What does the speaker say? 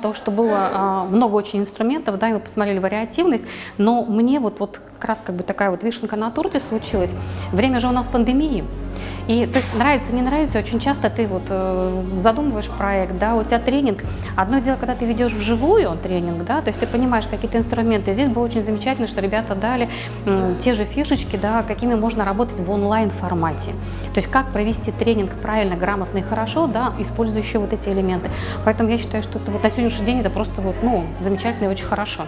того, что было а, много очень инструментов, да, и мы посмотрели вариативность, но мне вот, вот как раз как бы такая вот вишенка на торте случилась. Время же у нас пандемии, и то есть нравится, не нравится, очень часто ты вот э, задумываешь проект, да, у тебя тренинг. Одно дело, когда ты ведешь вживую тренинг, да, то есть ты понимаешь какие-то инструменты. Здесь было очень замечательно, что ребята дали э, те же фишечки, да, какими можно работать в онлайн формате. То есть как провести тренинг правильно, грамотно и хорошо, да, использующие вот эти элементы. Поэтому я считаю, что это вот на сегодняшний день это просто вот, ну, замечательно и очень хорошо.